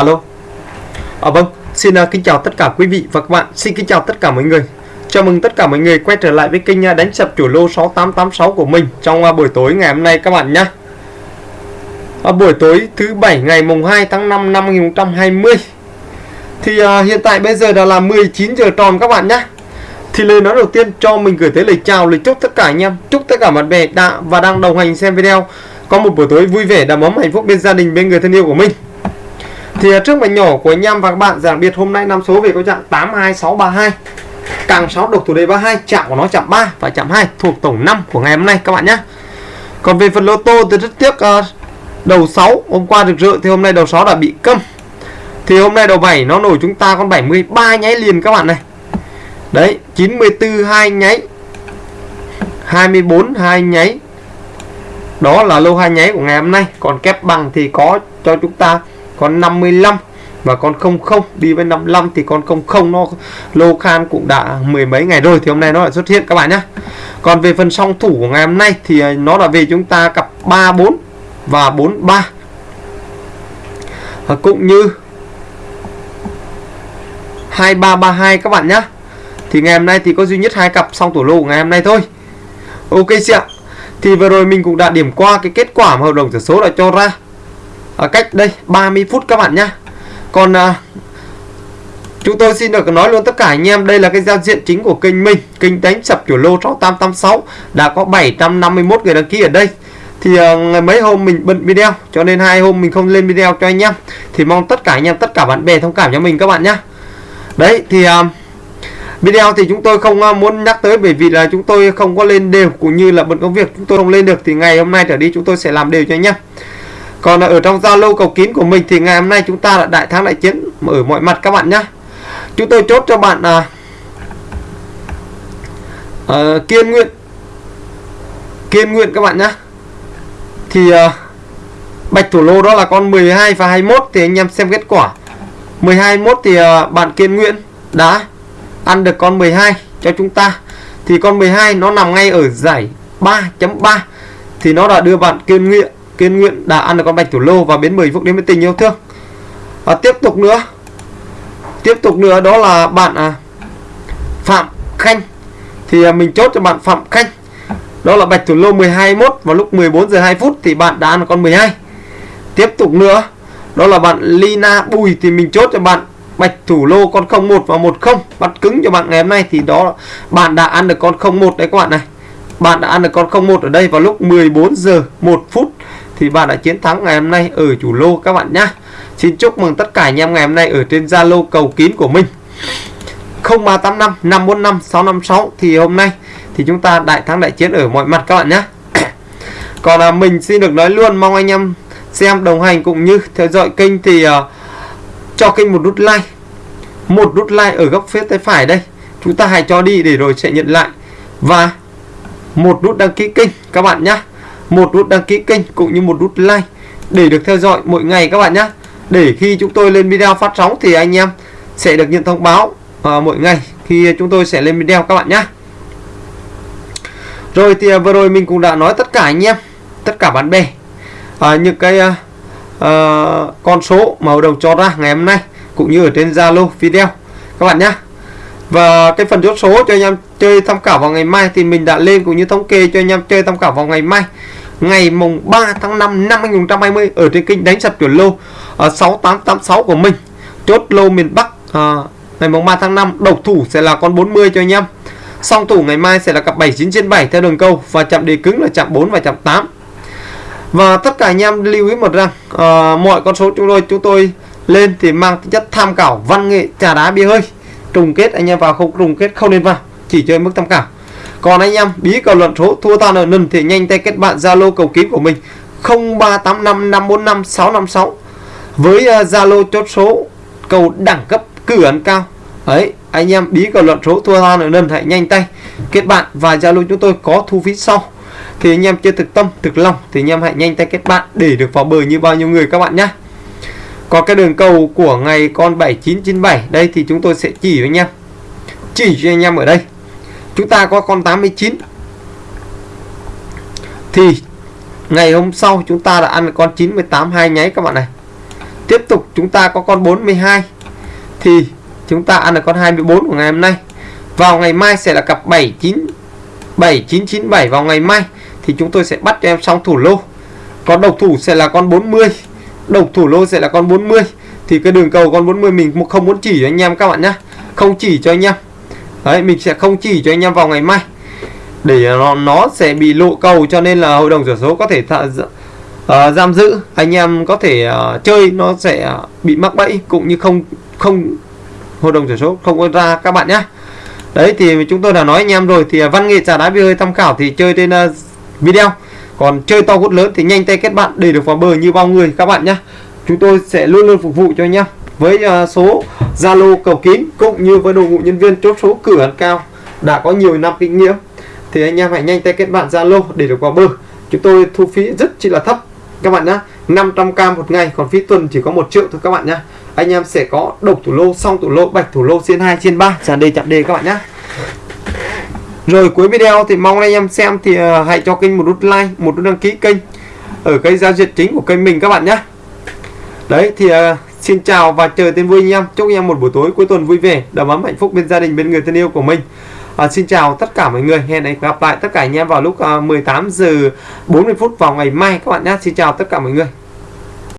Alo. À vâng, xin uh, kính chào tất cả quý vị và các bạn. Xin kính chào tất cả mọi người. Chào mừng tất cả mọi người quay trở lại với kênh uh, đánh sập chủ lô 6886 của mình trong uh, buổi tối ngày hôm nay các bạn nhé. À, buổi tối thứ bảy ngày mùng 2 tháng 5 năm 2020. Thì uh, hiện tại bây giờ đã là 19 giờ tròn các bạn nhé. Thì lời nói đầu tiên cho mình gửi tới lời chào, lời chúc tất cả anh em, chúc tất cả bạn bè đã và đang đồng hành xem video có một buổi tối vui vẻ đầm ấm hạnh phúc bên gia đình bên người thân yêu của mình thì trước mảnh nhỏ của anh em và các bạn giảng biệt hôm nay năm số về có trạng 82632 càng 6 độc thủ đề 32 chạm của nó chạm 3 và chạm 2 thuộc tổng 5 của ngày hôm nay các bạn nhé. Còn về phần lô tô thì rất tiếc uh, đầu 6 hôm qua được rỡ thì hôm nay đầu 6 đã bị câm. Thì hôm nay đầu 7 nó nổi chúng ta con 73 nháy liền các bạn này. Đấy 94 2 nháy 24 2 nháy. Đó là lô hai nháy của ngày hôm nay. Còn kép bằng thì có cho chúng ta con 55 và con 00 đi với 55 thì con 00 nó lô khan cũng đã mười mấy ngày rồi thì hôm nay nó lại xuất hiện các bạn nhé còn về phần song thủ của ngày hôm nay thì à, nó là về chúng ta cặp 34 và 43 và cũng như 2332 các bạn nhé thì ngày hôm nay thì có duy nhất hai cặp song thủ lô của ngày hôm nay thôi. Ok chị ạ. Thì vừa rồi mình cũng đã điểm qua cái kết quả mà hợp đồng sổ số đã cho ra à, cách đây 30 phút các bạn nhá. Còn à, chúng tôi xin được nói luôn tất cả anh em đây là cái giao diện chính của kênh mình kênh đánh sập chủ lô 6886 đã có 751 người đăng ký ở đây. Thì à, ngày mấy hôm mình bận video cho nên hai hôm mình không lên video cho anh em. Thì mong tất cả anh em tất cả bạn bè thông cảm cho mình các bạn nhé đấy thì um, video thì chúng tôi không uh, muốn nhắc tới bởi vì là chúng tôi không có lên đều cũng như là bận công việc chúng tôi không lên được. Thì ngày hôm nay trở đi chúng tôi sẽ làm đều cho anh em còn ở trong Zalo cầu kín của mình thì ngày hôm nay chúng ta là đại thắng đại chiến. Ở mọi mặt các bạn nhé chúng tôi chốt cho bạn à, à, kiên nguyện. Kiên nguyện các bạn nhé thì à, bạch thủ lô đó là con 12 và 21 thì anh em xem kết quả. 12 21 thì à, bạn kiên nguyện đã ăn được con 12 cho chúng ta. Thì con 12 nó nằm ngay ở giải 3.3 thì nó đã đưa bạn kiên nguyện kiên nguyện đã ăn được con bạch thủ lô và biến 10 phút đến với tình yêu thương. Và tiếp tục nữa. Tiếp tục nữa đó là bạn à, Phạm Khanh. Thì à, mình chốt cho bạn Phạm Khanh. Đó là bạch thủ lô 121 vào lúc 14 giờ 2 phút thì bạn đã ăn con 12 tiếp tục nữa đó là bạn Lina Bùi thì mình chốt cho bạn bạch thủ lô con 01 và 10 bắt cứng cho bạn ngày hôm nay thì đó bạn đã ăn được con 01 đấy các bạn này. Bạn đã ăn được con 01 ở đây vào lúc 14 giờ 1 phút thì bạn đã chiến thắng ngày hôm nay ở chủ lô các bạn nhé Xin chúc mừng tất cả anh em ngày hôm nay ở trên Zalo cầu kín của mình. 0385 545 656 thì hôm nay thì chúng ta đại thắng đại chiến ở mọi mặt các bạn nhé còn là mình xin được nói luôn mong anh em xem đồng hành cũng như theo dõi kênh thì uh, cho kênh một nút like. Một nút like ở góc phía tay phải đây. Chúng ta hãy cho đi để rồi sẽ nhận lại. Và một nút đăng ký kênh các bạn nhé một nút đăng ký kênh cũng như một nút like để được theo dõi mỗi ngày các bạn nhé. Để khi chúng tôi lên video phát sóng thì anh em sẽ được nhận thông báo uh, mỗi ngày khi chúng tôi sẽ lên video các bạn nhé. Rồi thì à, vừa rồi mình cũng đã nói tất cả anh em tất cả bạn bè uh, những cái uh, uh, con số mà đầu cho ra ngày hôm nay cũng như ở trên Zalo video các bạn nhé. Và cái phần chốt số cho anh em chơi tham khảo vào ngày mai thì mình đã lên cũng như thống kê cho anh em chơi tham khảo vào ngày mai ngày mùng 3 tháng 5 năm 2020 ở trên kênh đánh sập chuẩn lô à, uh, 6886 của mình. Chốt lô miền Bắc uh, ngày mùng 3 tháng 5 độc thủ sẽ là con 40 cho anh em. Song thủ ngày mai sẽ là cặp 79 trên 7 theo đường câu và chạm đề cứng là chạm 4 và chạm 8 và tất cả anh em lưu ý một rằng uh, mọi con số chúng tôi chúng tôi lên thì mang tính chất tham khảo văn nghệ trà đá bia hơi. Trùng kết anh em vào không trùng kết không nên vào chỉ chơi mức tham khảo còn anh em, bí cầu luận số thua tan nợ nần thì nhanh tay kết bạn zalo cầu kín của mình. 0385 545 656 với Zalo zalo chốt số cầu đẳng cấp cử ấn cao. Ấy, anh em, bí cầu luận số thua tan nợ nần hãy nhanh tay kết bạn và zalo chúng tôi có thu phí sau. Thì anh em chưa thực tâm, thực lòng thì anh em hãy nhanh tay kết bạn để được vào bờ như bao nhiêu người các bạn nhé còn cái đường cầu của ngày con 7997 đây thì chúng tôi sẽ chỉ với anh em. Chỉ cho anh em ở đây chúng ta có con 89 thì ngày hôm sau chúng ta đã ăn con 98 hai nháy các bạn này. Tiếp tục chúng ta có con 42 thì chúng ta ăn được con 24 của ngày hôm nay. Vào ngày mai sẽ là cặp 79 7997 vào ngày mai thì chúng tôi sẽ bắt cho em xong thủ lô. Còn độc thủ sẽ là con 40 độc thủ lô sẽ là con 40 thì cái đường cầu con 40 mình không muốn chỉ cho anh em các bạn nhé không chỉ cho anh em đấy mình sẽ không chỉ cho anh em vào ngày mai. Để à, nó nó sẽ bị lộ cầu cho nên là hội đồng sổ số có thể th uh, à, giam giữ. Anh em có thể uh, chơi nó sẽ bị mắc bẫy cũng như không không hội đồng sổ số không có ra các bạn nhé đấy thì chúng tôi đã nói anh em rồi thì văn nghệ trà đá bia hơi tham khảo thì chơi trên uh, video. Còn chơi to hút lớn thì nhanh tay kết bạn để được vào bờ như bao người các bạn nhé chúng tôi sẽ luôn luôn phục vụ cho anh em với uh, số Zalo cầu kín cũng như với đội ngũ nhân viên chốt số cửa ăn cao đã có nhiều năm kinh nghiệm. Thì anh em hãy nhanh tay kết bạn Zalo để được vào bờ. Chúng tôi thu phí rất chỉ là thấp. Các bạn nhé 500k một ngày, còn phí tuần chỉ có một triệu thôi các bạn nhé anh em sẽ có độc thủ lô song thủ lô, bạch thủ lô trên 2 trên 3 tràn đề, chạm đề các bạn nhé rồi cuối video thì mong anh em xem thì ờ, hãy cho kênh một nút like, một nút đăng ký kênh ở cái giao diện chính của kênh mình các bạn nhé đấy thì ờ, xin chào và chờ tên vui anh em. Chúc anh em một buổi tối cuối tuần vui vẻ đầm ấm hạnh phúc bên gia đình bên người thân yêu của mình. À, xin chào tất cả mọi người. Hẹn gặp lại tất cả anh em vào lúc à, 18 giờ 40 phút vào ngày mai các bạn nhé. Xin chào tất cả mọi người.